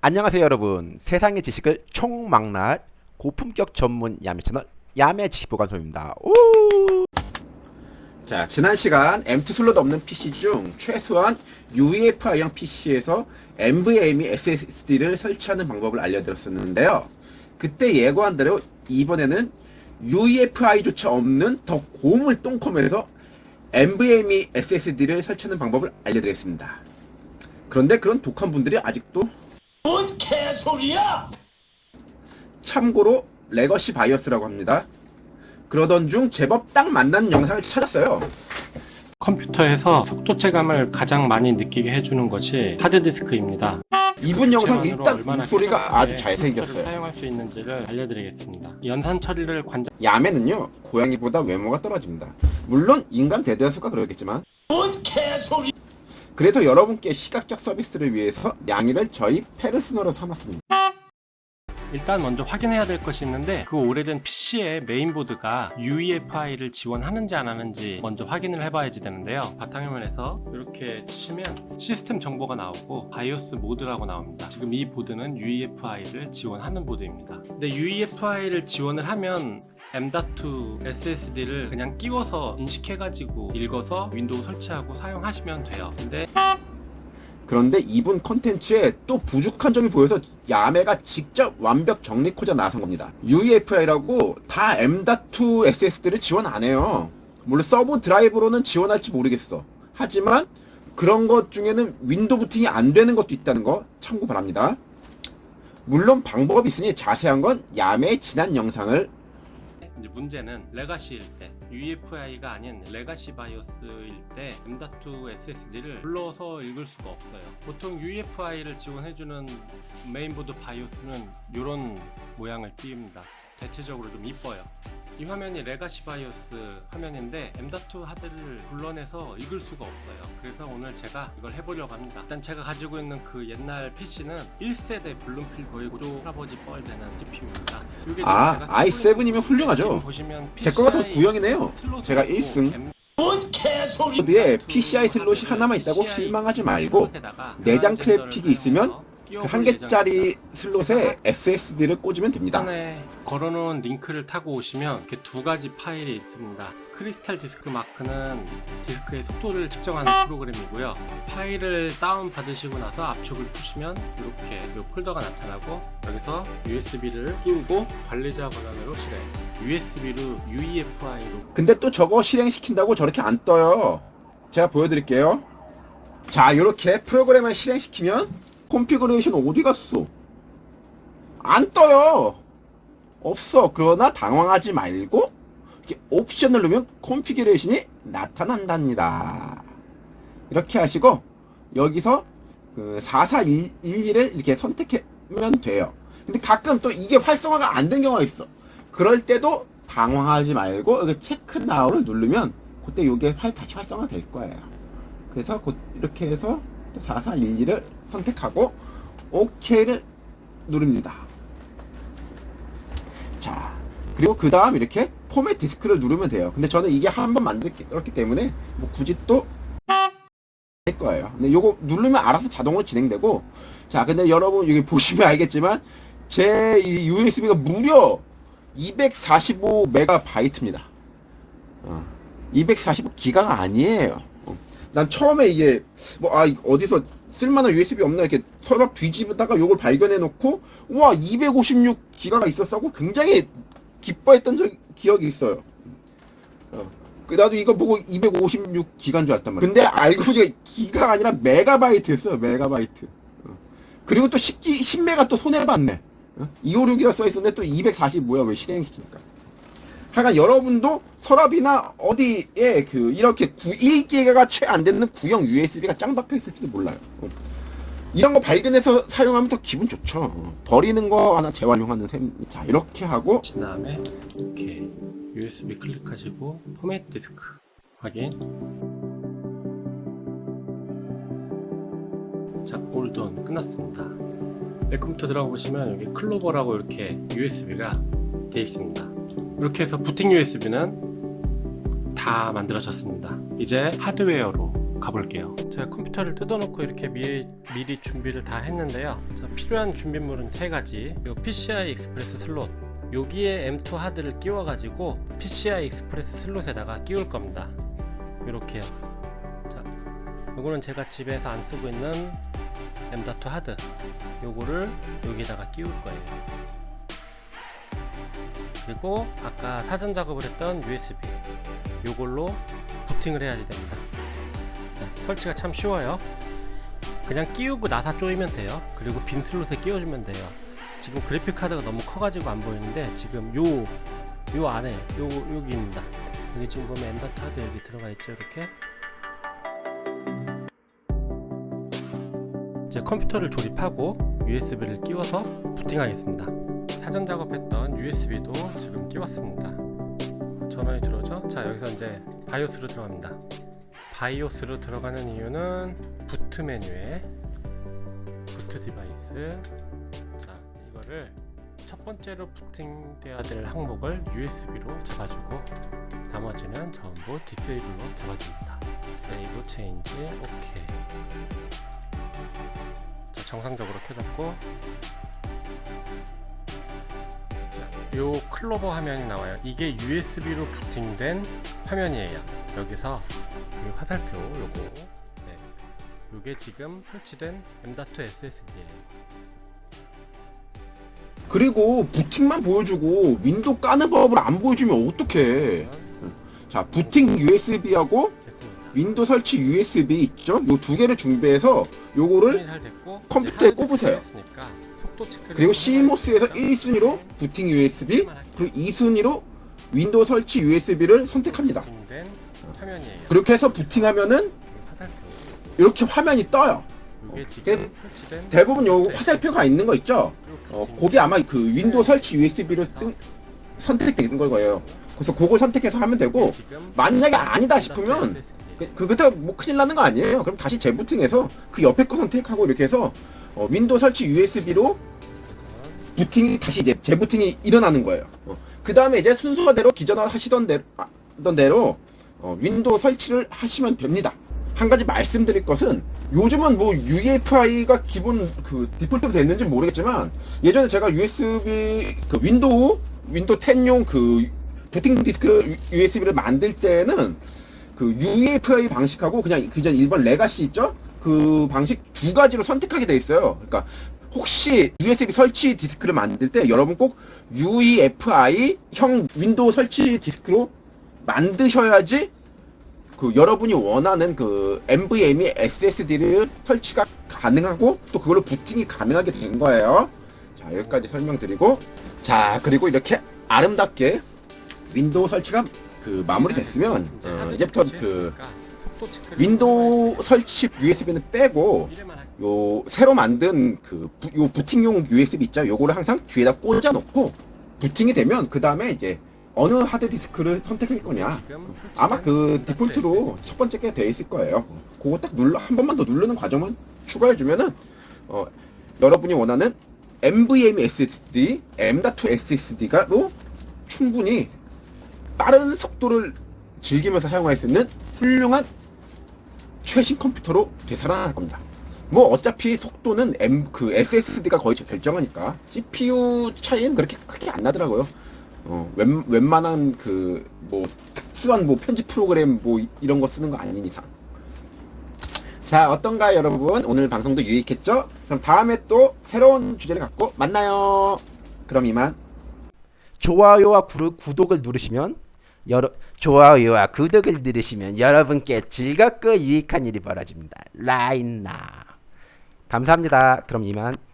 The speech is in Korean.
안녕하세요 여러분. 세상의 지식을 총망라할 고품격 전문 야매 채널 야매 지식보관소입니다. 오! 자 지난 시간 M2 슬롯 없는 PC 중 최소한 UEFI형 PC에서 NVMe SSD를 설치하는 방법을 알려드렸었는데요. 그때 예고한 대로 이번에는 UEFI조차 없는 더 고물 똥컴에서 NVMe SSD를 설치하는 방법을 알려드리겠습니다. 그런데 그런 독한 분들이 아직도 뭔 개소리야! 참고로 legacy BIOS라고 합니다. 그러던 중 제법 딱 만난 영상을 찾았어요. 컴퓨터에서 속도 체감을 가장 많이 느끼게 해주는 것이 하드디스크입니다. 이분 영상 일단 얼마나 목소리가 아주 잘생겼어요. 사용할 수 있는지를 알려드리겠습니다. 연산 처리를 관장 야매는요 고양이보다 외모가 떨어집니다. 물론 인간 대대수가 그러겠지만 뭔 개소리! 그래서 여러분께 시각적 서비스를 위해서 양이를 저희 페르소나로 삼았습니다. 일단 먼저 확인해야 될 것이 있는데 그 오래된 PC의 메인보드가 UEFI를 지원하는지 안 하는지 먼저 확인을 해봐야지 되는데요. 바탕화면에서 이렇게 치시면 시스템 정보가 나오고 BIOS 모드라고 나옵니다. 지금 이 보드는 UEFI를 지원하는 보드입니다. 근데 UEFI를 지원을 하면 M.2 SSD를 그냥 끼워서 인식해가지고 읽어서 윈도우 설치하고 사용하시면 돼요 근데 그런데 이분 컨텐츠에 또 부족한 점이 보여서 야매가 직접 완벽 정리코자 나선 겁니다. UEFI라고 다 M.2 SSD를 지원 안 해요. 물론 서브 드라이브로는 지원할지 모르겠어. 하지만 그런 것 중에는 윈도우 부팅이 안 되는 것도 있다는 거 참고 바랍니다. 물론 방법이 있으니 자세한 건 야매의 지난 영상을 이제 문제는 legacy일 때 UEFI가 아닌 legacy BIOS일 때 M.2 SSD를 불러서 읽을 수가 없어요. 보통 UEFI를 지원해주는 메인보드 BIOS는 이런 모양을 띄웁니다 대체적으로 좀 이뻐요 이 화면이 legacy BIOS 화면인데 M.2 하드를 불러내서 읽을 수가 없어요 그래서 오늘 제가 이걸 해보려고 합니다 일단 제가 가지고 있는 그 옛날 PC는 1세대 Bloomfield 거의 고조 할아버지 뻘 되는 CPU입니다 아, i7이면 훌륭하죠. 제 거가 더 구형이네요. 제가 1승. 뭔 개소리! 코드에 PCI 슬롯이 하나만 있다고 실망하지 말고 내장 그래픽이 있으면 그 한 개짜리 슬롯에 SSD를 꽂으면 됩니다. 전에 걸어놓은 링크를 타고 오시면 이렇게 두 가지 파일이 있습니다. CrystalDiskMark는 디스크의 속도를 측정하는 프로그램이고요. 파일을 다운 받으시고 나서 압축을 푸시면 이렇게 이 폴더가 나타나고 여기서 USB를 끼우고 관리자 권한으로 실행. USB로 UEFI로 근데 또 저거 실행시킨다고 저렇게 안 떠요. 제가 보여드릴게요. 자, 이렇게 프로그램을 실행시키면 configuration 어디 갔어? 안 떠요. 없어. 그러나 당황하지 말고 이렇게 옵션을 누르면 configuration이 나타난답니다. 이렇게 하시고 여기서 그 4411을 이렇게 선택하면 돼요. 근데 가끔 또 이게 활성화가 안 된 경우가 있어. 그럴 때도 당황하지 말고 여기 check now를 누르면 그때 이게 활, 다시 활성화 될 거예요. 그래서 곧 이렇게 해서 4411을 선택하고 OK를 누릅니다. 자, 그리고 그 다음 이렇게 포맷 디스크를 누르면 돼요. 근데 저는 이게 한 번 만들었기 때문에 뭐 굳이 또될 거예요. 근데 요거 누르면 알아서 자동으로 진행되고 자, 근데 여러분 여기 보시면 알겠지만 제 이 USB가 무려 245메가바이트입니다. 어, 245기가가 아니에요. 어. 난 처음에 이게 뭐 아 어디서 쓸만한 USB 없나 이렇게 서랍 뒤집다가 요걸 발견해 놓고 와 256 기가가 있었다고 굉장히 기뻐했던 적, 기억이 있어요. 어. 그 나도 이거 보고 256기가인 줄 알았단 말이야. 근데 알고 보니까 기가가 아니라 메가바이트였어요. 메가바이트. 어. 그리고 또 10기, 10메가 또 손해 봤네. 어? 256이라 써 있었는데 또 240 뭐야 왜 실행시키니까. 하여간 여러분도 서랍이나 어디에 그 이렇게 1기가가 채 안 되는 구형 USB가 짱 박혀 있을지도 몰라요. 어. 이런 거 발견해서 사용하면 더 기분 좋죠. 어. 버리는 거 하나 재활용하는 셈. 자 이렇게 하고 그 다음에 이렇게 USB 클릭하시고 포맷 디스크 확인 자 all done 끝났습니다 내 컴퓨터 들어가 보시면 여기 Clover라고 이렇게 USB가 되어 있습니다 이렇게 해서 부팅 USB는 다 만들어졌습니다 이제 하드웨어로 가볼게요. 제가 컴퓨터를 뜯어놓고 이렇게 미리, 미리 준비를 다 했는데요. 자, 필요한 준비물은 세 가지. 요 PCI Express 슬롯. 여기에 M2 하드를 끼워 가지고 PCI Express 슬롯에다가 끼울 겁니다. 이렇게요. 자, 요거는 제가 집에서 안 쓰고 있는 M.2 하드. 요거를 여기다가 끼울 거예요. 그리고 아까 사전 작업을 했던 USB. 요걸로 부팅을 해야지 됩니다. 네, 설치가 참 쉬워요. 그냥 끼우고 나사 조이면 돼요. 그리고 빈 슬롯에 끼워주면 돼요. 지금 그래픽 카드가 너무 커가지고 안 보이는데 지금 요 요 안에 요 여기입니다. 여기 지금 보면 M.2 하드 여기 들어가 있죠 이렇게. 이제 컴퓨터를 조립하고 USB를 끼워서 부팅하겠습니다. 사전 작업했던 USB도 지금 끼웠습니다. 전원이 들어오죠? 자 여기서 이제 BIOS로 들어갑니다. BIOS로 들어가는 이유는 boot 메뉴에 boot device 자 이거를 첫 번째로 부팅돼야 될 항목을 USB로 잡아주고 나머지는 전부 disable로 잡아줍니다. save change 오케이 자, 정상적으로 켜졌고 자, 요 Clover 화면이 나와요. 이게 USB로 부팅된 화면이에요. 여기서 이 화살표 요거 네. 요게 지금 설치된 M.2 SSD예요. 그리고 부팅만 보여주고 윈도우 까는 법을 안 보여주면 어떡해. 자, 부팅 USB하고. 윈도우 설치 USB 있죠? 요 두 개를 준비해서 요거를 컴퓨터에 꼽으세요. 그리고 좀 CMOS에서 해봐야겠죠? 1순위로 부팅 USB 네. 그리고 2순위로 윈도우 설치 USB를 선택합니다. 그렇게 해서 부팅하면은 이 이렇게 화면이 떠요. 설치된 대부분 요 네. 화살표가 있는 거 있죠? 어, 거기 아마 그 윈도우 설치 USB를 뜬, 선택되는 걸 거예요. 그래서 그걸 선택해서 하면 되고 만약에 아니다 싶으면 그, 그 그때 뭐 큰일 나는 거 아니에요. 그럼 다시 재부팅해서 그 옆에 거 선택하고 이렇게 해서 어, 윈도우 설치 USB로 부팅이 다시 이제 재부팅이 일어나는 거예요. 그 다음에 이제 순서대로 기존에 하시던 대로, 하던 대로 어, 윈도우 설치를 하시면 됩니다. 한 가지 말씀드릴 것은 요즘은 뭐 UEFI가 기본 그 디폴트로 됐는지 모르겠지만 예전에 제가 USB 그 윈도우 윈도우 10용 그 부팅 디스크 USB를 만들 때는 그 UEFI 방식하고 그냥 그전 일반 legacy 있죠? 그 방식 두 가지로 선택하게 돼 있어요. 그러니까 혹시 USB 설치 디스크를 만들 때 여러분 꼭 UEFI 형 윈도우 설치 디스크로 만드셔야지 그 여러분이 원하는 그 NVMe SSD를 설치가 가능하고 또 그걸로 부팅이 가능하게 된 거예요. 자 여기까지 설명드리고. 자 그리고 이렇게 아름답게 윈도우 설치가 그 마무리됐으면 어, 이제부터 그 윈도우 설치 USB는 빼고 요 새로 만든 그 부, 요 부팅용 USB 있죠? 요거를 항상 뒤에다 꽂아 놓고 부팅이 되면 그 다음에 이제 어느 하드 디스크를 선택할 거냐 아마 그 디폴트로 첫 번째 게 돼 있을 거예요. 그거 딱 눌러 한 번만 더 누르는 과정만 추가해 주면은 어, 여러분이 원하는 NVMe SSD, M.2 SSD가로 충분히 빠른 속도를 즐기면서 사용할 수 있는 훌륭한 최신 컴퓨터로 되살아날 겁니다. 뭐 어차피 속도는 M 그 SSD가 거의 결정하니까 CPU 차이는 그렇게 크게 안 나더라고요. 어, 웬, 웬만한 그 뭐 특수한 뭐 편집 프로그램 뭐 이- 이런 거 쓰는 거 아닌 이상. 자 어떤가 여러분 오늘 방송도 유익했죠? 그럼 다음에 또 새로운 주제를 갖고 만나요. 그럼 이만. 좋아요와 구, 구독을 누르시면 여러 좋아요와 구독을 누르시면 여러분께 즐겁고 유익한 일이 벌어집니다. 라인나 감사합니다. 그럼 이만.